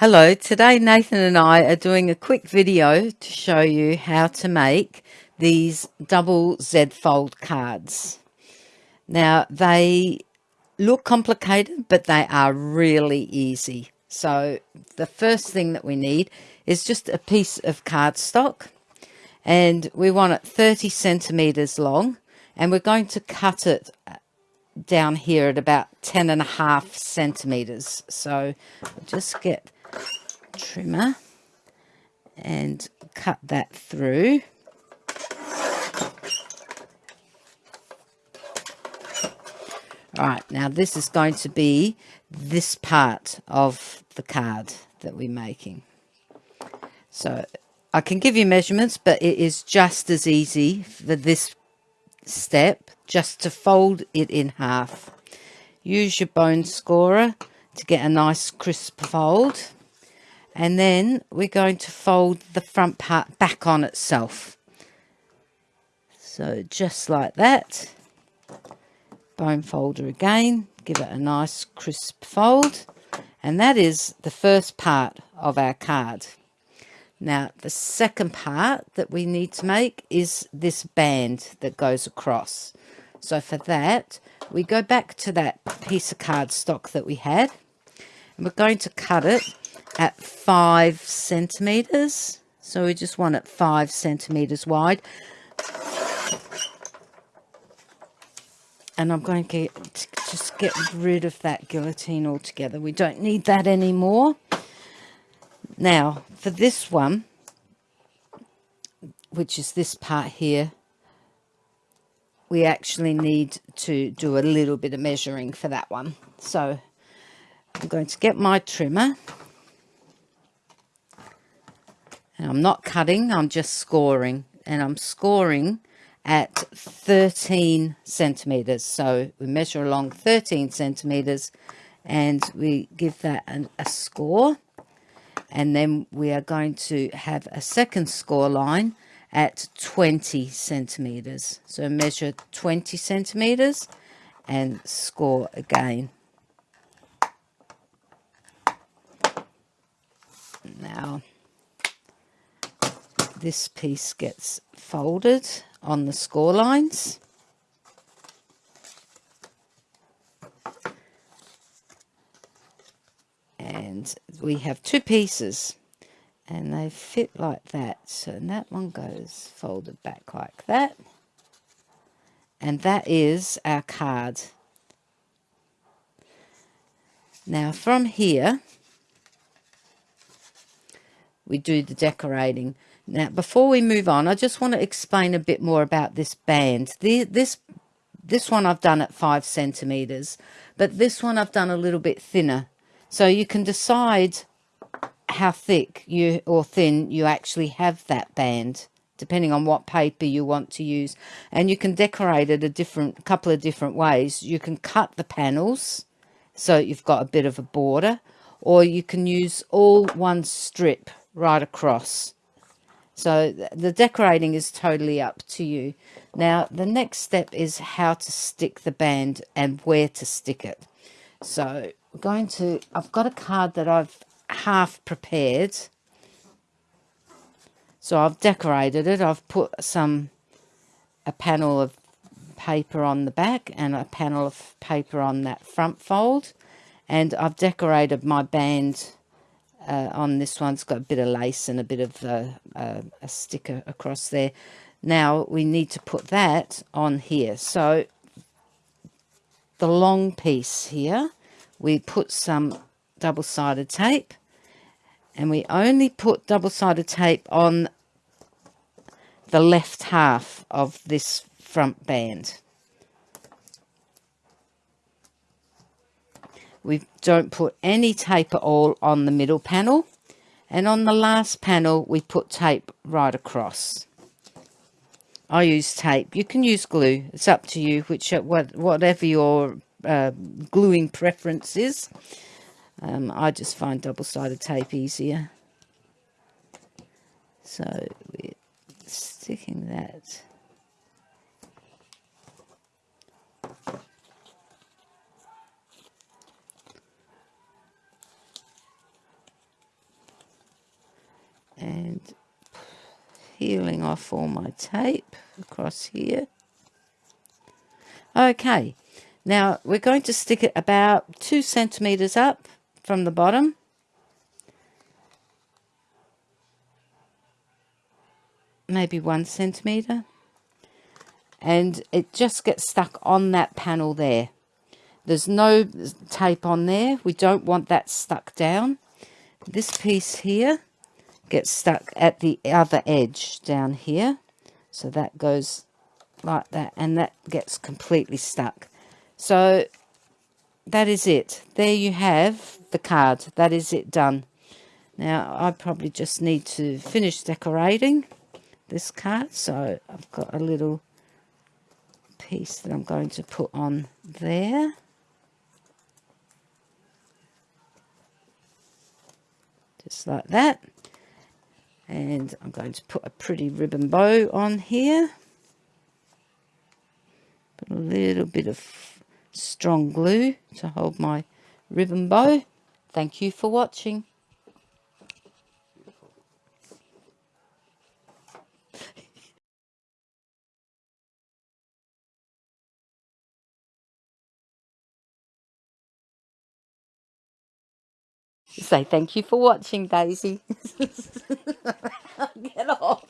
Hello, today Nathan and I are doing a quick video to show you how to make these double Z fold cards. Now they look complicated but they are really easy. So the first thing that we need is just a piece of cardstock and we want it 30 centimeters long and we're going to cut it uh, down here at about 10 and a half centimeters. So just get trimmer and cut that through. All right, now this is going to be this part of the card that we're making. So I can give you measurements, but it is just as easy for this step just to fold it in half. Use your bone scorer to get a nice crisp fold and then we're going to fold the front part back on itself. So just like that. Bone folder again. Give it a nice crisp fold. And that is the first part of our card. Now the second part that we need to make is this band that goes across. So for that we go back to that piece of cardstock that we had. And we're going to cut it at five centimeters. So we just want it five centimeters wide. And I'm going to, get, just get rid of that guillotine altogether. We don't need that anymore. Now, for this one, which is this part here, we actually need to do a little bit of measuring for that one. So I'm going to get my trimmer and I'm not cutting I'm just scoring. And I'm scoring at 13 centimeters. So we measure along 13 centimeters and we give that an, a score. And then we are going to have a second score line at 20 centimeters. So measure 20 centimeters and score again now this piece gets folded on the score lines. And we have two pieces and they fit like that. So that one goes folded back like that. And that is our card. Now from here, we do the decorating. Now, before we move on, I just want to explain a bit more about this band. The, this, this one I've done at five centimeters, but this one I've done a little bit thinner. So you can decide how thick you or thin you actually have that band depending on what paper you want to use and you can decorate it a different couple of different ways you can cut the panels so you've got a bit of a border or you can use all one strip right across so the decorating is totally up to you. Now, the next step is how to stick the band and where to stick it. So we're going to, I've got a card that I've half prepared. So I've decorated it. I've put some, a panel of paper on the back and a panel of paper on that front fold. And I've decorated my band uh, on this one. It's got a bit of lace and a bit of uh, uh, a sticker across there. Now we need to put that on here. So the long piece here, we put some double-sided tape and we only put double-sided tape on the left half of this front band. We don't put any tape at all on the middle panel. And on the last panel, we put tape right across. I use tape. You can use glue. It's up to you, which whatever your uh, gluing preference is. Um, I just find double-sided tape easier. So we're sticking that peeling off all my tape across here. Okay, now we're going to stick it about two centimetres up from the bottom. Maybe one centimetre. And it just gets stuck on that panel there. There's no tape on there. We don't want that stuck down. This piece here gets stuck at the other edge down here. So that goes like that and that gets completely stuck. So that is it. There you have the card. That is it done. Now I probably just need to finish decorating this card. So I've got a little piece that I'm going to put on there. Just like that and I'm going to put a pretty ribbon bow on here. Put a little bit of strong glue to hold my ribbon bow. Thank you for watching Say thank you for watching, Daisy. Get off.